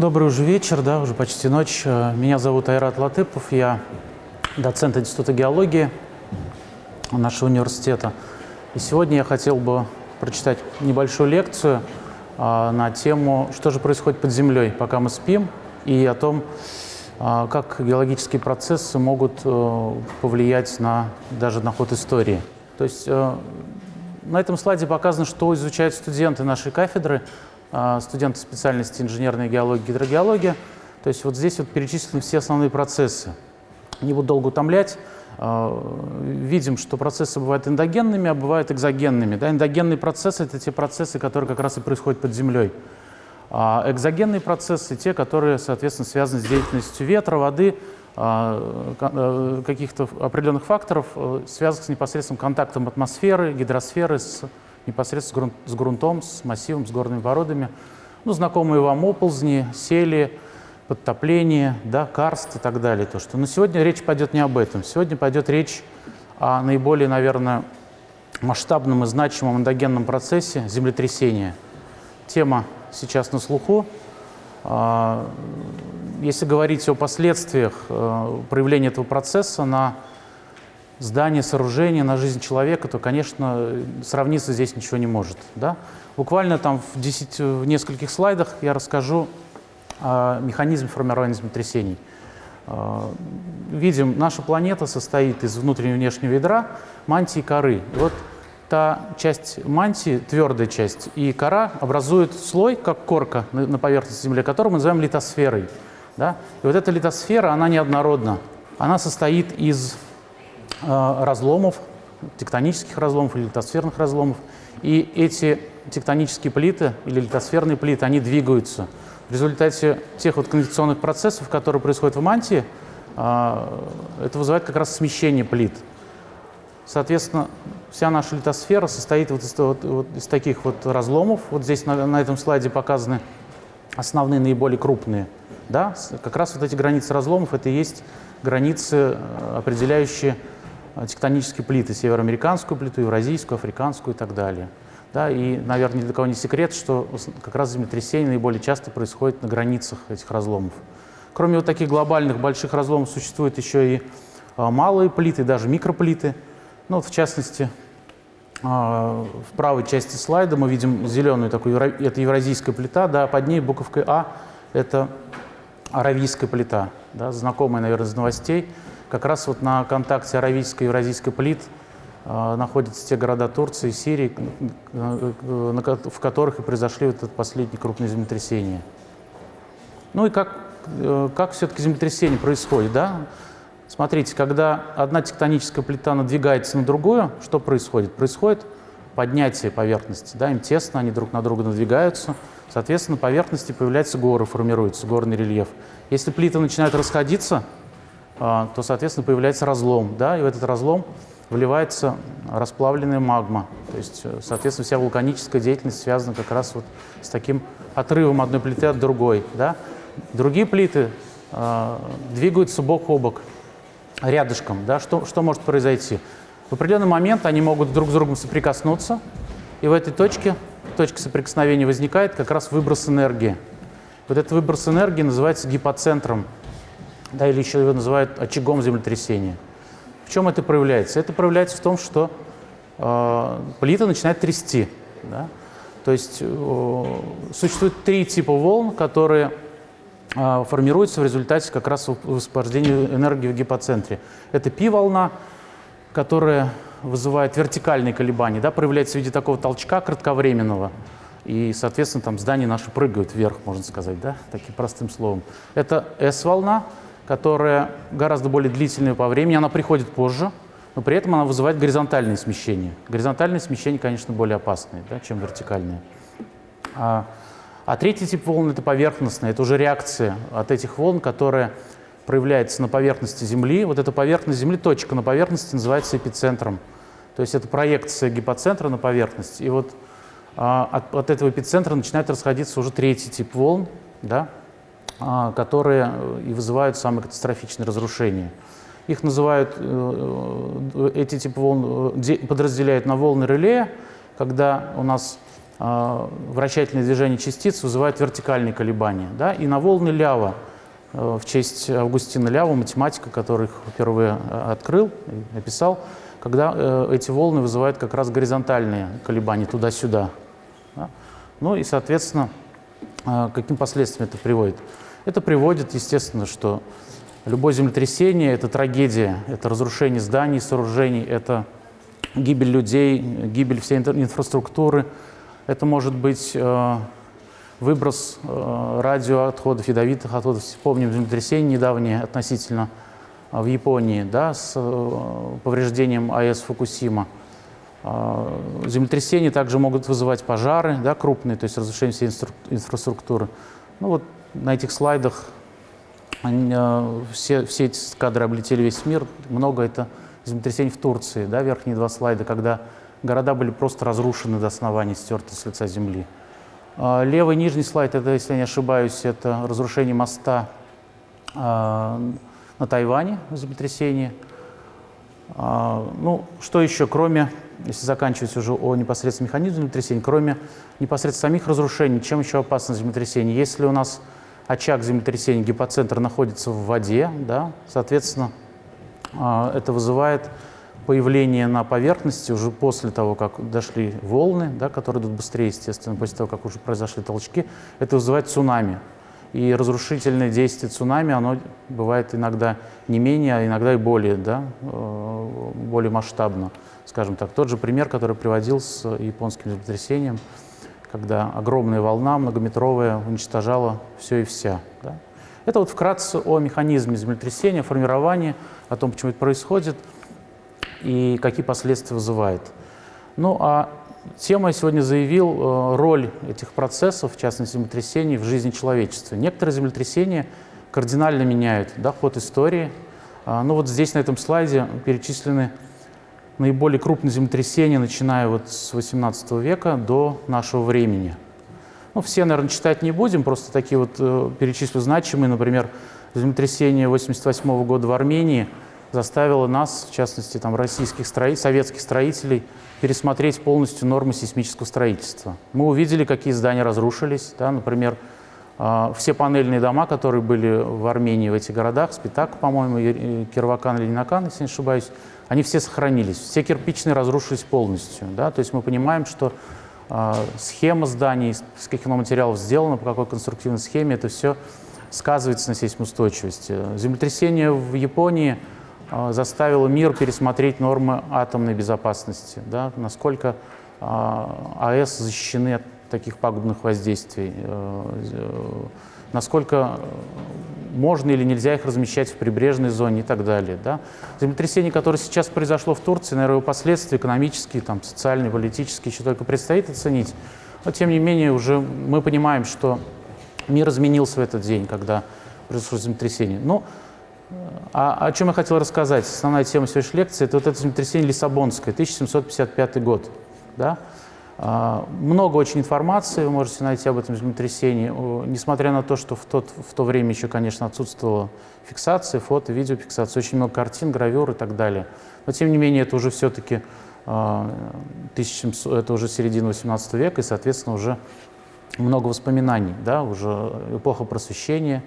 Добрый уже вечер, да, уже почти ночь. Э, меня зовут Айрат Латыпов, я доцент Института геологии нашего университета. И сегодня я хотел бы прочитать небольшую лекцию а, на тему, что же происходит под землей, пока мы спим, и о том, а, как геологические процессы могут повлиять на, даже на ход истории. То есть на этом слайде показано, что изучают студенты нашей кафедры – студенты специальности инженерная геология, гидрогеология. То есть вот здесь вот перечислены все основные процессы. Не буду долго утомлять. А, видим, что процессы бывают эндогенными, а бывают экзогенными. Да, эндогенные процессы – это те процессы, которые как раз и происходят под землей. А экзогенные процессы – те, которые, соответственно, связаны с деятельностью ветра, воды, а, каких-то определенных факторов, э, связанных с непосредственным контактом атмосферы, гидросферы с непосредственно с, грунт, с грунтом, с массивом, с горными породами. Ну, знакомые вам оползни, сели, подтопление, да, карст и так далее. То, что... Но сегодня речь пойдет не об этом. Сегодня пойдет речь о наиболее, наверное, масштабном и значимом эндогенном процессе землетрясения. Тема сейчас на слуху. А, если говорить о последствиях э, проявления этого процесса на здание, сооружение, на жизнь человека, то, конечно, сравниться здесь ничего не может. Да? Буквально там в, 10, в нескольких слайдах я расскажу о механизме формирования землетрясений. А, видим, наша планета состоит из внутреннего и внешнего ядра, мантии и коры. И вот та часть мантии, твердая часть, и кора образуют слой, как корка на поверхности Земли, который мы называем литосферой. Да? И вот эта литосфера, она неоднородна. Она состоит из Э, разломов, тектонических разломов или литосферных разломов. И эти тектонические плиты или литосферные плиты, они двигаются. В результате тех вот конвекционных процессов, которые происходят в мантии, э, это вызывает как раз смещение плит. Соответственно, вся наша литосфера состоит вот из, вот, вот из таких вот разломов. Вот здесь на, на этом слайде показаны основные, наиболее крупные. Да? Как раз вот эти границы разломов, это и есть границы, э, определяющие Э, тектонические плиты, североамериканскую плиту, евразийскую, африканскую и так далее. Да, и, наверное, ни для кого не секрет, что как раз землетрясения наиболее часто происходят на границах этих разломов. Кроме вот таких глобальных больших разломов существуют еще и а, малые плиты, даже микроплиты. Ну, вот в частности, а, в правой части слайда мы видим зеленую такую, это евразийская плита, да, под ней буковкой А это аравийская плита, да, знакомая, наверное, из новостей. Как раз вот на контакте аравийской и евразийской плит э, находятся те города Турции и Сирии, э, в которых и произошли вот это последние крупные землетрясения. Ну и как, э, как все-таки землетрясение происходит, да? Смотрите, когда одна тектоническая плита надвигается на другую, что происходит? Происходит поднятие поверхности, да, им тесно, они друг на друга надвигаются, соответственно, на поверхности появляются горы, формируется горный рельеф. Если плиты начинают расходиться, а, то, соответственно, появляется разлом, да, и в этот разлом вливается расплавленная магма. То есть, э, соответственно, вся вулканическая деятельность связана как раз вот с таким отрывом одной плиты от другой. Да? Другие плиты э, двигаются бок о бок, рядышком. Да? Что, что может произойти? В определенный момент они могут друг с другом соприкоснуться, и в этой точке, точке соприкосновения возникает как раз выброс энергии. Вот этот выброс энергии называется гипоцентром да, или еще его называют очагом землетрясения. В чем это проявляется? Это проявляется в том, что э, плита начинает трясти. Да? То есть э, существует три типа волн, которые э, формируются в результате как раз высвобождения энергии в гипоцентре. Это пи-волна, которая вызывает вертикальные колебания, да, проявляется в виде такого толчка кратковременного. И, соответственно, там здания наши прыгают вверх, можно сказать, да, таким простым словом. Это S-волна, которая гораздо более длительная по времени, она приходит позже, но при этом она вызывает горизонтальные смещения. Горизонтальные смещения, конечно, более опасные, да, чем вертикальные. А, а третий тип волн – это поверхностная, это уже реакция от этих волн, которая проявляется на поверхности Земли. Вот эта поверхность Земли, точка на поверхности называется эпицентром. То есть это проекция гипоцентра на поверхность. И вот а, от, от этого эпицентра начинает расходиться уже третий тип волн, да, которые э, и вызывают самые катастрофичные разрушения. Их называют, э, э, эти типы волн подразделяют на волны реле, когда у нас э, вращательное движение частиц вызывает вертикальные колебания. Да? И на волны Лява, в честь Августина Лява, математика, который их впервые открыл описал, когда эти волны вызывают как раз горизонтальные колебания туда-сюда. Да? Ну и, соответственно, каким последствиям это приводит? Это приводит, естественно, что любое землетрясение – это трагедия, это разрушение зданий, сооружений, это гибель людей, гибель всей инфраструктуры. Это может быть э, выброс э, радиоотходов, ядовитых отходов. Помним землетрясение недавнее относительно в Японии да, с повреждением АЭС Фукусима. Землетрясения также могут вызывать пожары да, крупные, то есть разрушение всей инфраструктуры. Ну вот на этих слайдах э, все, все эти кадры облетели весь мир. Много это землетрясений в Турции, да, верхние два слайда, когда города были просто разрушены до основания, стерты с лица земли. А, левый нижний слайд, это, если я не ошибаюсь, это разрушение моста а, на Тайване, землетрясение. А, ну, что еще, кроме, если заканчивать уже о непосредственном механизме землетрясения, кроме непосредственно самих разрушений, чем еще опасно землетрясение? Если у нас очаг землетрясения, гипоцентр находится в воде, да, соответственно, а, это вызывает появление на поверхности уже после того, как дошли волны, да, которые идут быстрее, естественно, после того, как уже произошли толчки, это вызывает цунами. И разрушительное действие цунами, оно бывает иногда не менее, а иногда и более, да, э, более масштабно, скажем так. Тот же пример, который приводил с японским землетрясением – когда огромная волна многометровая уничтожала все и вся. Да? Это вот вкратце о механизме землетрясения, формировании, о том, почему это происходит и какие последствия вызывает. Ну а тема я сегодня заявил э, роль этих процессов, в частности землетрясений, в жизни человечества. Некоторые землетрясения кардинально меняют да, ход истории. А, ну вот здесь на этом слайде перечислены наиболее крупные землетрясения, начиная вот с 18 века до нашего времени. Ну, все, наверное, читать не будем, просто такие вот э, перечислю значимые. Например, землетрясение 88 года в Армении заставило нас, в частности, там, российских строи... советских строителей, пересмотреть полностью нормы сейсмического строительства. Мы увидели, какие здания разрушились. Да, например, э, все панельные дома, которые были в Армении, в этих городах, Спитак, по-моему, Кирвакан или Нинакан, если не ошибаюсь, они все сохранились. Все кирпичные разрушились полностью. Да? То есть мы понимаем, что э, схема зданий, из каких материалов сделана, по какой конструктивной схеме, это все сказывается на сейсмоустойчивости. Землетрясение в Японии э, заставило мир пересмотреть нормы атомной безопасности, да? насколько э, АЭС защищены от таких пагубных воздействий, э, э, насколько можно или нельзя их размещать в прибрежной зоне и так далее. Да? Землетрясение, которое сейчас произошло в Турции, наверное, его последствия экономические, там, социальные, политические еще только предстоит оценить. Но, тем не менее, уже мы понимаем, что мир изменился в этот день, когда произошло землетрясение. Но ну, а, о чем я хотел рассказать? Основная тема сегодняшней лекции – это вот это землетрясение Лиссабонское, 1755 год. Да? А, много очень информации вы можете найти об этом землетрясении, несмотря на то, что в, тот, в то время еще, конечно, отсутствовала фиксация, фото, видеофиксация, очень много картин, гравюр и так далее. Но, тем не менее, это уже все-таки 1700, а, это уже середина 18 века, и, соответственно, уже много воспоминаний, да, уже эпоха просвещения,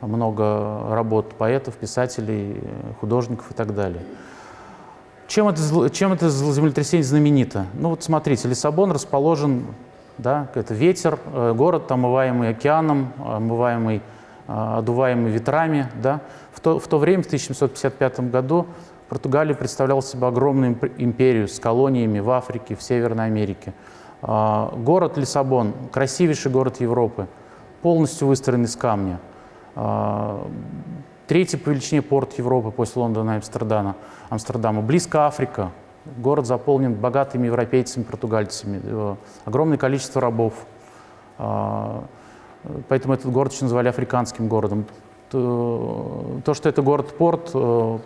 много работ поэтов, писателей, художников и так далее. Чем это, чем это землетрясение знаменито? Ну вот смотрите, Лиссабон расположен, да, это ветер, э, город, омываемый океаном, омываемый, э, одуваемый ветрами. Да. В, то, в то время, в 1755 году, Португалия представляла себе огромную империю с колониями в Африке, в Северной Америке. А, город Лиссабон, красивейший город Европы, полностью выстроен из камня. А, Третий по величине порт Европы после Лондона и Амстердама. Амстердама. Близко Африка. Город заполнен богатыми европейцами, португальцами. Э, огромное количество рабов. А, поэтому этот город еще называли африканским городом. То, что это город-порт, э,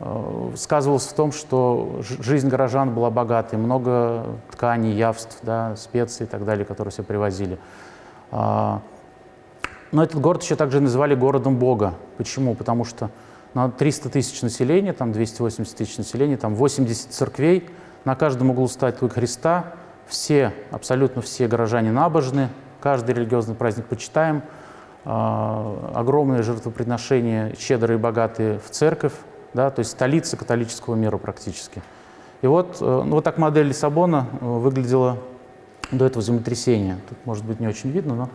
э, сказывалось в том, что жизнь горожан была богатой. Много тканей, явств, да, специй и так далее, которые все привозили. Но этот город еще также называли городом Бога. Почему? Потому что на 300 тысяч населения, там 280 тысяч населения, там 80 церквей, на каждом углу статуи Христа, все, абсолютно все горожане набожны, каждый религиозный праздник почитаем, а, огромные жертвоприношения, щедрые и богатые в церковь, да, то есть столица католического мира практически. И вот, э, ну, вот так модель Лиссабона э, выглядела до этого землетрясения. Тут, может быть, не очень видно, но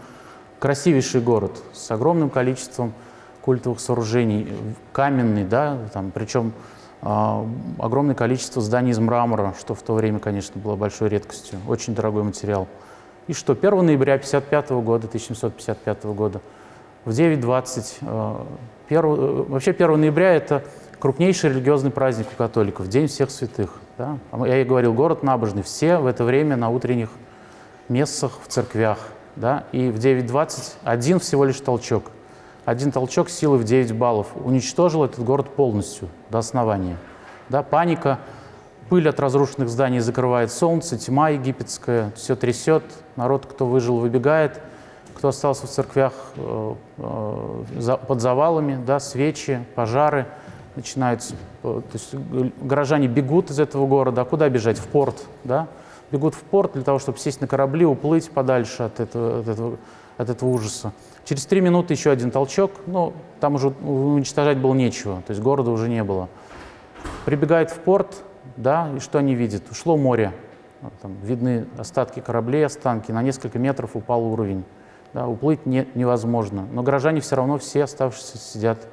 красивейший город с огромным количеством культовых сооружений, каменный, да, там, причем э, огромное количество зданий из мрамора, что в то время, конечно, было большой редкостью, очень дорогой материал. И что 1 ноября 1955 года, 1755 года, в 9.20, э, э, вообще 1 ноября это крупнейший религиозный праздник у католиков, День всех святых. Да? Я и говорил, город набожный, все в это время на утренних мессах в церквях. Да? И в 9.20 один всего лишь толчок. Один толчок силы в 9 баллов уничтожил этот город полностью, до основания. Да? Паника, пыль от разрушенных зданий закрывает солнце, тьма египетская, все трясет, народ, кто выжил, выбегает, кто остался в церквях э, э, под завалами, да, свечи, пожары начинаются. Э, то есть горожане бегут из этого города, а куда бежать? В порт, да? Бегут в порт для того, чтобы сесть на корабли, уплыть подальше от этого, от этого, от этого ужаса. Через три минуты еще один толчок, но там уже уничтожать было нечего, то есть города уже не было. Прибегает в порт, да, и что они видят? Ушло море, там видны остатки кораблей, останки, на несколько метров упал уровень. Да, уплыть не, невозможно, но горожане все равно все оставшиеся сидят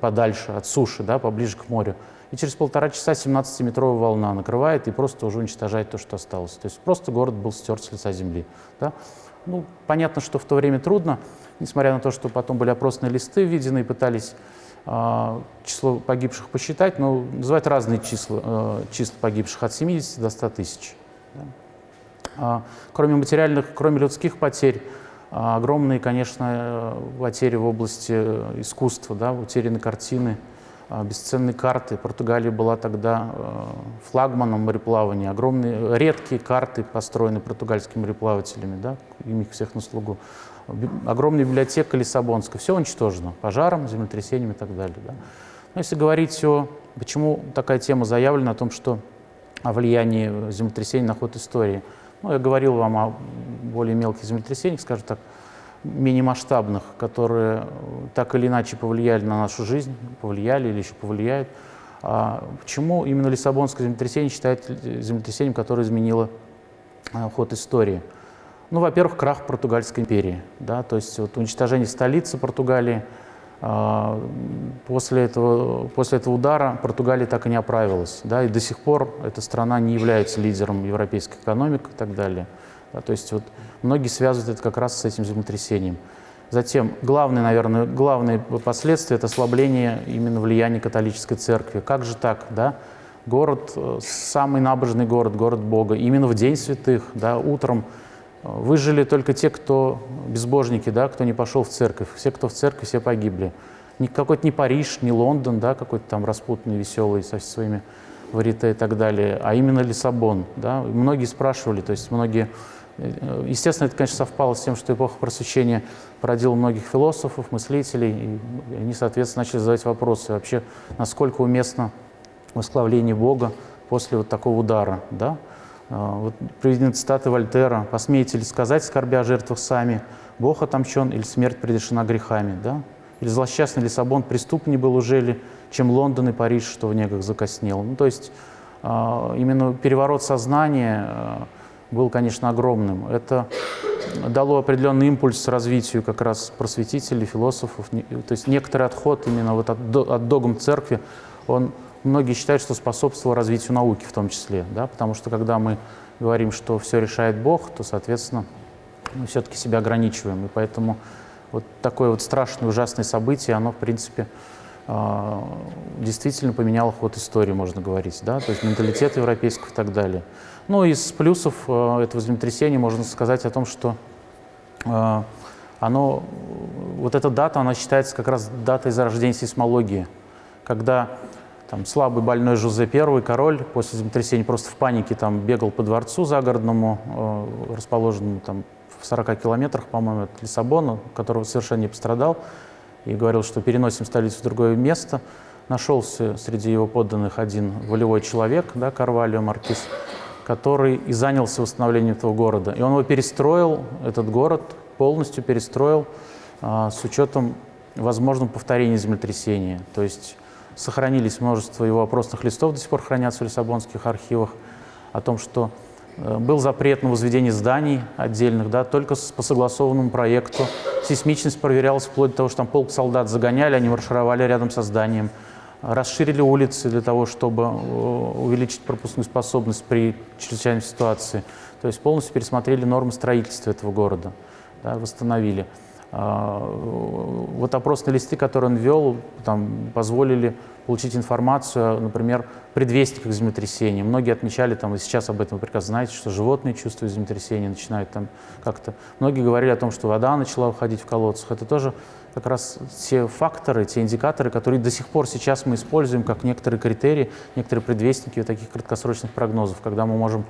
подальше от суши, да, поближе к морю и через полтора часа 17-метровая волна накрывает и просто уже уничтожает то, что осталось. То есть просто город был стерт с лица земли. Да? Ну, понятно, что в то время трудно, несмотря на то, что потом были опросные листы введены и пытались э, число погибших посчитать, но называют разные числа, э, числа погибших от 70 до 100 тысяч. Да? А, кроме материальных, кроме людских потерь, а, огромные, конечно, потери в области э, искусства, да, утеряны картины, а, бесценные карты. Португалия была тогда э, флагманом мореплавания. Огромные, редкие карты построены португальскими мореплавателями, да, им их всех на слугу. Огромная библиотека Лиссабонская. Все уничтожено пожаром, землетрясением и так далее. Да. Но если говорить о... Почему такая тема заявлена о том, что о влиянии землетрясений на ход истории? Ну, я говорил вам о более мелких землетрясениях, скажем так, мини-масштабных, которые так или иначе повлияли на нашу жизнь, повлияли или еще повлияют. А почему именно Лиссабонское землетрясение считается землетрясением, которое изменило а, ход истории? Ну, во-первых, крах Португальской империи, да, то есть вот уничтожение столицы Португалии. А, после этого, после этого удара Португалия так и не оправилась, да, и до сих пор эта страна не является лидером европейской экономики и так далее. Да, то есть вот многие связывают это как раз с этим землетрясением. Затем главное, наверное, главные последствия – это ослабление именно влияния католической церкви. Как же так, да? Город, э, самый набожный город, город Бога, именно в День святых, да, утром э, выжили только те, кто безбожники, да, кто не пошел в церковь. Все, кто в церковь, все погибли. Ни какой-то не Париж, не Лондон, да, какой-то там распутный, веселый со своими варите и так далее, а именно Лиссабон. Да. Многие спрашивали, то есть многие Э, естественно, это, конечно, совпало с тем, что эпоха просвещения породила многих философов, мыслителей, и они, соответственно, начали задавать вопросы вообще, насколько уместно восславление Бога после вот такого удара. Да? А, вот приведены цитаты Вольтера «Посмеете ли сказать, скорбя о жертвах сами, Бог отомщен или смерть предрешена грехами?» да? Или «Злосчастный Лиссабон преступнее был уже ли, чем Лондон и Париж, что в негах закоснел?» Ну, то есть а, именно переворот сознания а, был, конечно, огромным. Это дало определенный импульс развитию как раз просветителей, философов. То есть некоторый отход именно вот от, от догм церкви, он, многие считают, что способствовал развитию науки в том числе. Да? Потому что когда мы говорим, что все решает Бог, то, соответственно, мы все-таки себя ограничиваем. И поэтому вот такое вот страшное, ужасное событие, оно, в принципе, действительно поменяло ход истории, можно говорить, да, то есть менталитет европейского и так далее. Ну, из плюсов а, этого землетрясения можно сказать о том, что а, оно, вот эта дата, она считается как раз датой зарождения сейсмологии, когда там слабый больной Жозе I, король, после землетрясения просто в панике там бегал по дворцу загородному, расположенному там в 40 километрах, по-моему, от Лиссабона, которого совершенно не пострадал, и говорил, что переносим столицу в другое место. Нашелся среди его подданных один волевой человек, да, Карвалио Маркиз, который и занялся восстановлением этого города. И он его перестроил, этот город полностью перестроил а, с учетом возможного повторения землетрясения. То есть сохранились множество его опросных листов, до сих пор хранятся в Лиссабонских архивах, о том, что был запрет на возведение зданий отдельных, да, только по согласованному проекту. Сейсмичность проверялась вплоть до того, что там полк солдат загоняли, они маршировали рядом со зданием. Расширили улицы для того, чтобы э, увеличить пропускную способность при чрезвычайной ситуации. То есть полностью пересмотрели нормы строительства этого города, да, восстановили. А, вот опросные листы, которые он вел, там, позволили получить информацию, например, предвестниках землетрясения. Многие отмечали, там, и сейчас об этом прекрасно знаете, что животные чувствуют землетрясение, начинают там как-то... Многие говорили о том, что вода начала уходить в колодцах. Это тоже как раз те факторы, те индикаторы, которые до сих пор сейчас мы используем как некоторые критерии, некоторые предвестники вот таких краткосрочных прогнозов, когда мы можем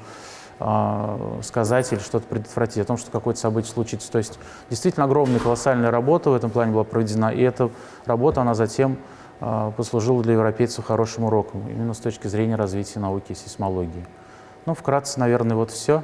а, сказать или что-то предотвратить, о том, что какое-то событие случится. То есть действительно огромная, колоссальная работа в этом плане была проведена, и эта работа, она затем а, послужила для европейцев хорошим уроком, именно с точки зрения развития науки и сейсмологии. Ну, вкратце, наверное, вот все.